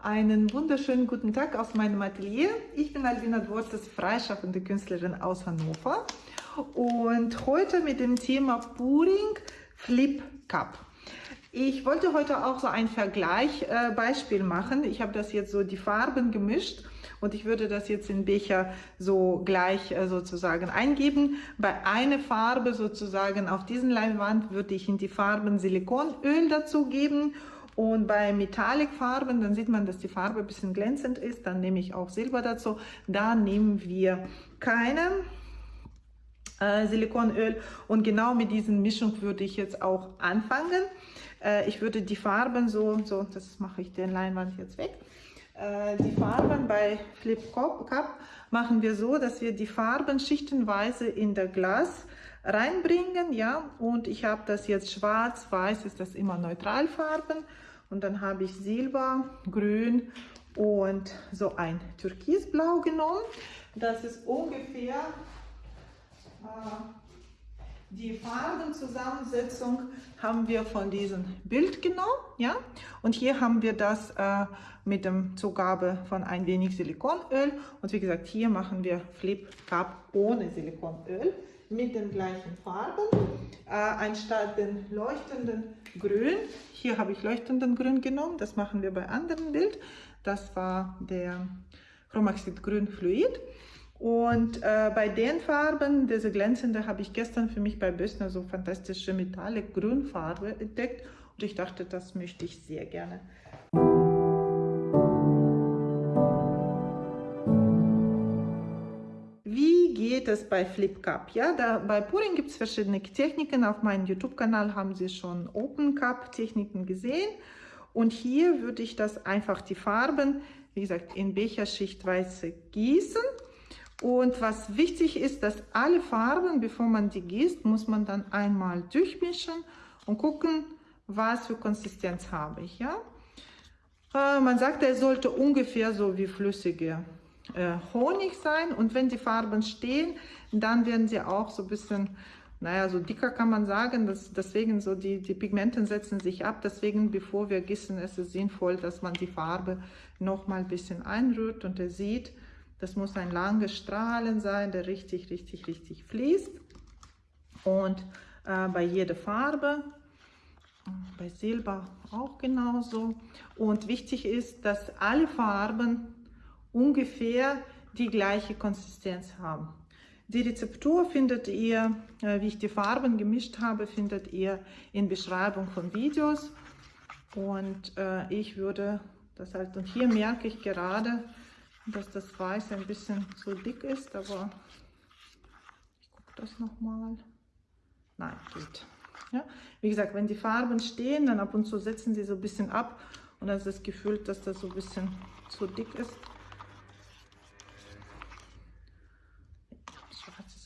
Einen wunderschönen guten Tag aus meinem Atelier. Ich bin Albina Dwortes, freischaffende Künstlerin aus Hannover und heute mit dem Thema Puring Flip Cup. Ich wollte heute auch so ein Vergleichbeispiel äh, machen. Ich habe das jetzt so die Farben gemischt und ich würde das jetzt in Becher so gleich äh, sozusagen eingeben. Bei einer Farbe sozusagen auf diesen Leinwand würde ich in die Farben Silikonöl dazugeben und bei Metallic-Farben, dann sieht man, dass die Farbe ein bisschen glänzend ist. Dann nehme ich auch Silber dazu. Da nehmen wir keine äh, Silikonöl und genau mit dieser Mischung würde ich jetzt auch anfangen. Äh, ich würde die Farben so, so, das mache ich den Leinwand jetzt weg. Äh, die Farben bei Flip Cup machen wir so, dass wir die Farben schichtenweise in der Glas reinbringen, ja, und ich habe das jetzt schwarz, weiß ist das immer Neutralfarben. Und dann habe ich Silber, Grün und so ein Türkisblau genommen. Das ist ungefähr äh, die Farbenzusammensetzung haben wir von diesem Bild genommen, ja, und hier haben wir das äh, mit dem Zugabe von ein wenig Silikonöl. Und wie gesagt, hier machen wir Flip Cup ohne Silikonöl mit den gleichen Farben, äh, anstatt den leuchtenden Grün, hier habe ich leuchtenden Grün genommen, das machen wir bei anderen Bild, das war der Chromaxid Grün Fluid und äh, bei den Farben, diese glänzende, habe ich gestern für mich bei Bössner so fantastische Metallic Grünfarbe entdeckt. Und ich dachte, das möchte ich sehr gerne. Geht es bei Flip Cup? Ja, da, bei Puring gibt es verschiedene Techniken. Auf meinem YouTube-Kanal haben Sie schon Open Cup Techniken gesehen. Und hier würde ich das einfach die Farben, wie gesagt, in Becherschichtweise gießen und was wichtig ist, dass alle Farben, bevor man die gießt, muss man dann einmal durchmischen und gucken, was für Konsistenz habe ich. Ja? Äh, man sagt, er sollte ungefähr so wie flüssige Honig sein. Und wenn die Farben stehen, dann werden sie auch so ein bisschen, naja, so dicker kann man sagen. Das, deswegen so die, die Pigmenten setzen sich ab. Deswegen, bevor wir gießen, ist es sinnvoll, dass man die Farbe noch mal ein bisschen einrührt und er sieht, das muss ein langes Strahlen sein, der richtig, richtig, richtig fließt. Und äh, bei jeder Farbe, bei Silber auch genauso. Und wichtig ist, dass alle Farben ungefähr die gleiche Konsistenz haben. Die Rezeptur findet ihr, äh, wie ich die Farben gemischt habe, findet ihr in Beschreibung von Videos. Und äh, ich würde das halt, und hier merke ich gerade, dass das Weiß ein bisschen zu dick ist, aber ich gucke das nochmal. Nein, geht. Ja? Wie gesagt, wenn die Farben stehen, dann ab und zu setzen sie so ein bisschen ab und dann ist das Gefühl, dass das so ein bisschen zu dick ist.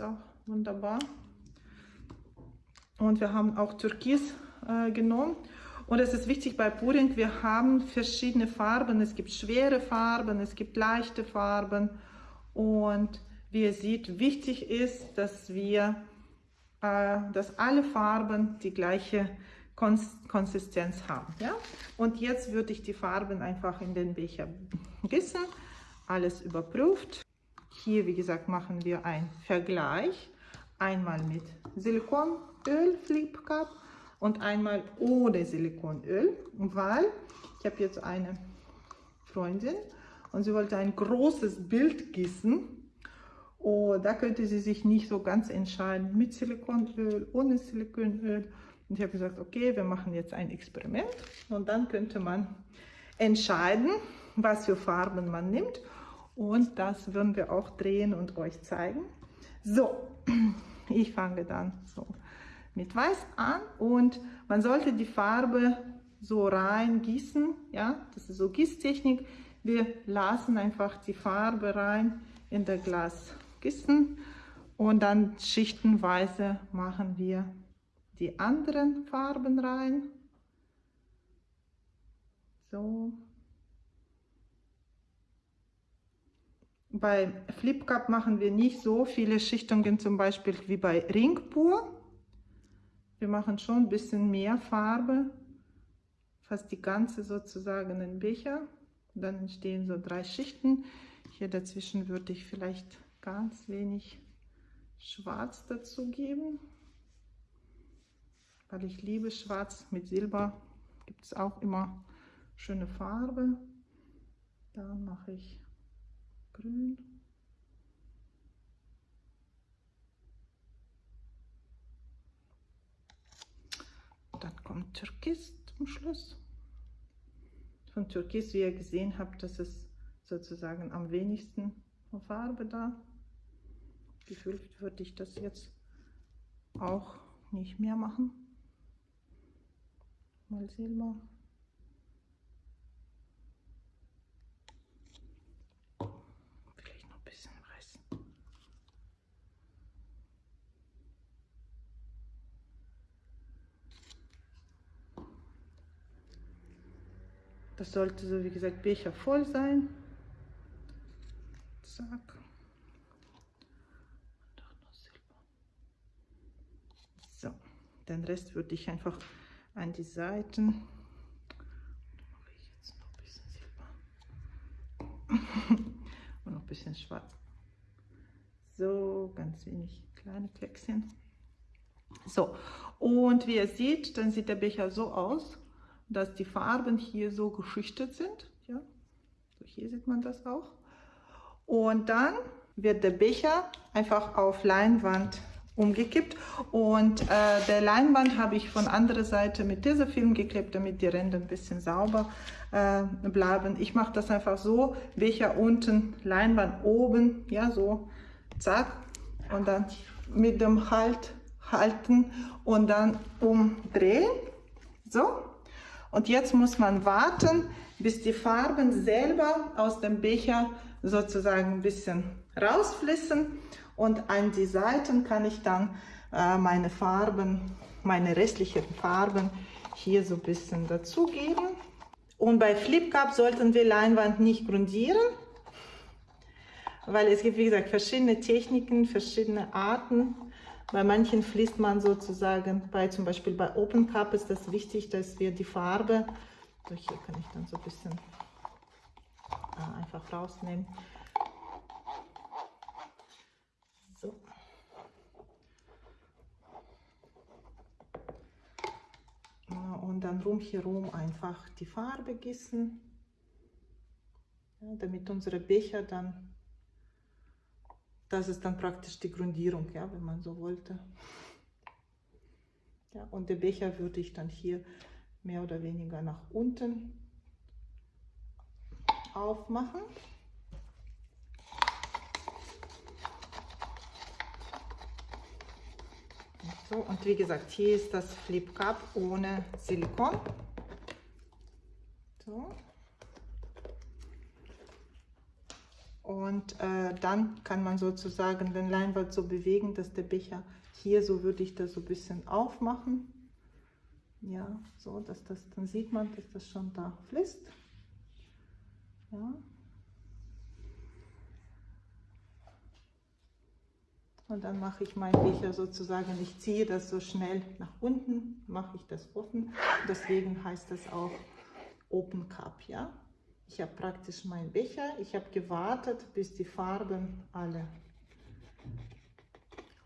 Auch wunderbar. Und wir haben auch Türkis äh, genommen. Und es ist wichtig bei Puring, wir haben verschiedene Farben. Es gibt schwere Farben, es gibt leichte Farben. Und wie ihr seht, wichtig ist, dass wir, äh, dass alle Farben die gleiche Konsistenz haben. Ja? Und jetzt würde ich die Farben einfach in den Becher gießen. Alles überprüft. Hier, wie gesagt, machen wir einen Vergleich. Einmal mit Silikonöl Flip Cup und einmal ohne Silikonöl, weil ich habe jetzt eine Freundin und sie wollte ein großes Bild gießen. Und da könnte sie sich nicht so ganz entscheiden mit Silikonöl, ohne Silikonöl. Und ich habe gesagt, okay, wir machen jetzt ein Experiment und dann könnte man entscheiden, was für Farben man nimmt. Und das würden wir auch drehen und euch zeigen. So, ich fange dann so mit Weiß an und man sollte die Farbe so rein gießen, ja, das ist so Gießtechnik. Wir lassen einfach die Farbe rein in das Glas gießen und dann schichtenweise machen wir die anderen Farben rein. So. Bei Flip Cup machen wir nicht so viele Schichtungen, zum Beispiel wie bei Ringpur. Wir machen schon ein bisschen mehr Farbe, fast die ganze sozusagen in Becher. Dann entstehen so drei Schichten. Hier dazwischen würde ich vielleicht ganz wenig Schwarz dazu geben, weil ich liebe Schwarz mit Silber. Gibt es auch immer schöne Farbe. Dann mache ich Grün. Dann kommt Türkis zum Schluss. Von Türkis, wie ihr gesehen habt, das ist sozusagen am wenigsten Farbe da. Gefühlt würde ich das jetzt auch nicht mehr machen. Mal Silber. Vielleicht noch ein bisschen Weiß. Das sollte so wie gesagt Becher voll sein. Zack. So, den Rest würde ich einfach an die Seiten. Und noch ein bisschen schwarz. So, ganz wenig kleine Kleckschen. So, und wie ihr seht, dann sieht der Becher so aus, dass die Farben hier so geschichtet sind. Ja, so hier sieht man das auch. Und dann wird der Becher einfach auf Leinwand umgekippt und äh, der Leinwand habe ich von anderer Seite mit Tesafilm geklebt, damit die Ränder ein bisschen sauber äh, bleiben. Ich mache das einfach so, Becher unten, Leinwand oben, ja so, zack und dann mit dem Halt halten und dann umdrehen, so. Und jetzt muss man warten, bis die Farben selber aus dem Becher sozusagen ein bisschen rausfließen und an die Seiten kann ich dann äh, meine Farben, meine restlichen Farben hier so ein bisschen dazugeben. Und bei Flip Cup sollten wir Leinwand nicht grundieren, weil es gibt, wie gesagt, verschiedene Techniken, verschiedene Arten. Bei manchen fließt man sozusagen, bei zum Beispiel bei Open Cup ist das wichtig, dass wir die Farbe, so hier kann ich dann so ein bisschen äh, einfach rausnehmen, und dann rumherum einfach die Farbe gießen, ja, damit unsere Becher dann, das ist dann praktisch die Grundierung, ja, wenn man so wollte. Ja, und den Becher würde ich dann hier mehr oder weniger nach unten aufmachen. So, und wie gesagt, hier ist das Flip Cup ohne Silikon. So. Und äh, dann kann man sozusagen den Leinwand so bewegen, dass der Becher hier, so würde ich das so ein bisschen aufmachen. Ja, so, dass das, dann sieht man, dass das schon da fließt. Ja. Und dann mache ich meinen Becher sozusagen, ich ziehe das so schnell nach unten, mache ich das offen. Deswegen heißt das auch Open Cup, ja. Ich habe praktisch meinen Becher, ich habe gewartet, bis die Farben alle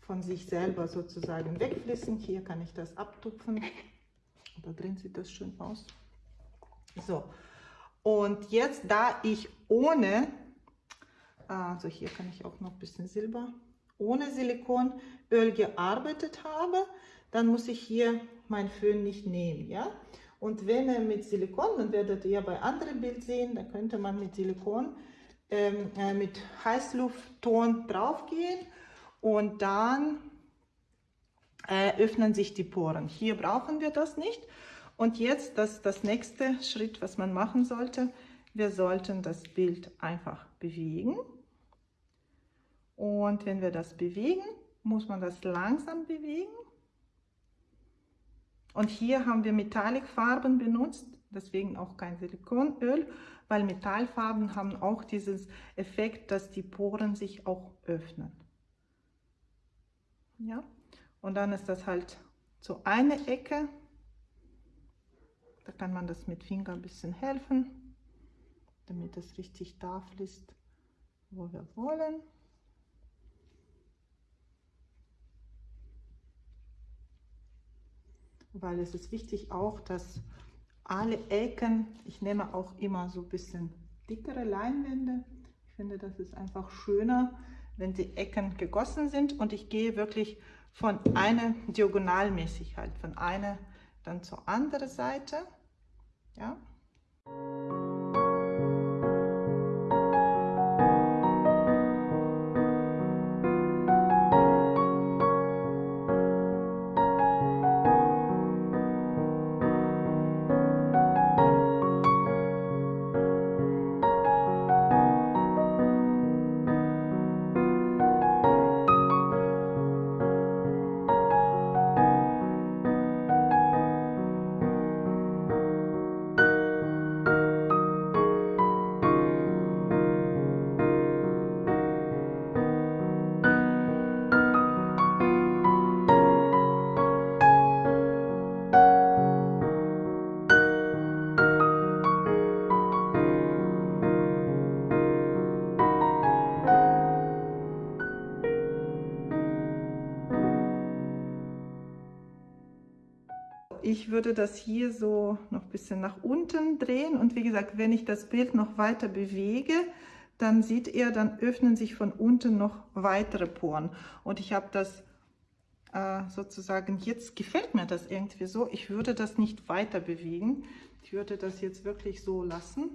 von sich selber sozusagen wegfließen. Hier kann ich das abtupfen. Da drin sieht das schön aus. So, und jetzt, da ich ohne, also hier kann ich auch noch ein bisschen Silber ohne Silikonöl gearbeitet habe, dann muss ich hier mein Föhn nicht nehmen. Ja? Und wenn er mit Silikon, dann werdet ihr bei anderen Bild sehen, da könnte man mit Silikon, ähm, äh, mit Heißluftton draufgehen und dann äh, öffnen sich die Poren. Hier brauchen wir das nicht. Und jetzt das, das nächste Schritt, was man machen sollte, wir sollten das Bild einfach bewegen. Und wenn wir das bewegen, muss man das langsam bewegen. Und hier haben wir Metallicfarben benutzt, deswegen auch kein Silikonöl, weil Metallfarben haben auch dieses Effekt, dass die Poren sich auch öffnen. Ja, und dann ist das halt so eine Ecke. Da kann man das mit Finger ein bisschen helfen. damit es richtig da fließt, wo wir wollen. Weil es ist wichtig auch, dass alle Ecken, ich nehme auch immer so ein bisschen dickere Leinwände. Ich finde, das ist einfach schöner, wenn die Ecken gegossen sind und ich gehe wirklich von einer diagonalmäßig halt, von einer dann zur anderen Seite. Ja. Ich würde das hier so noch ein bisschen nach unten drehen. Und wie gesagt, wenn ich das Bild noch weiter bewege, dann sieht ihr, dann öffnen sich von unten noch weitere Poren. Und ich habe das äh, sozusagen, jetzt gefällt mir das irgendwie so, ich würde das nicht weiter bewegen, ich würde das jetzt wirklich so lassen.